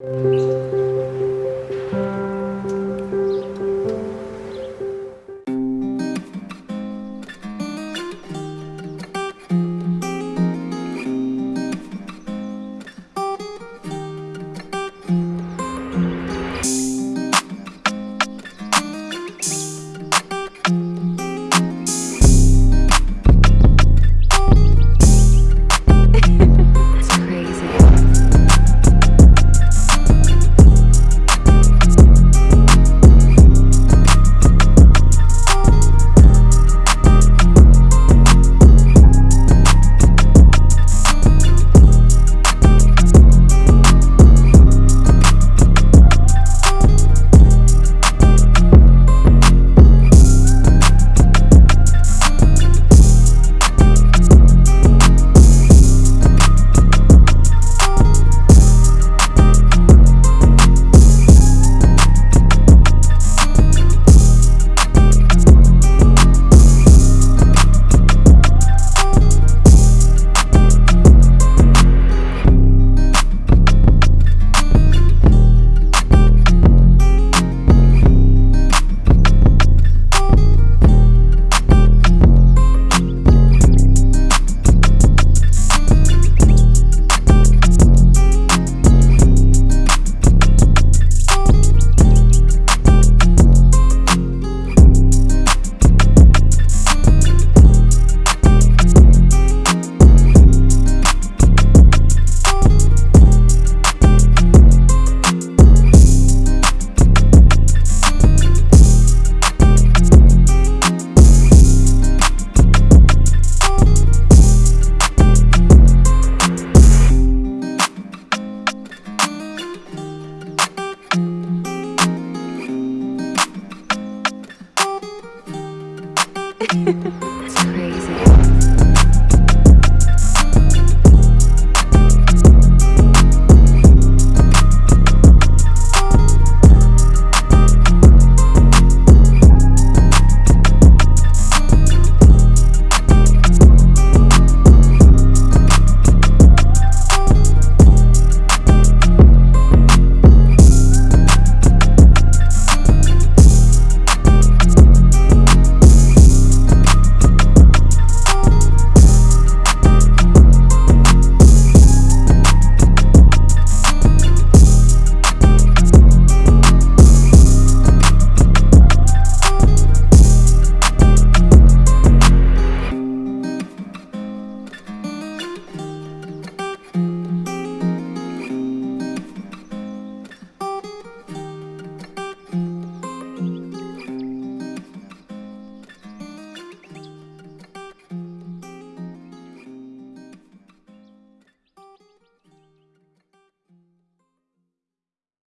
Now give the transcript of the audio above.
Música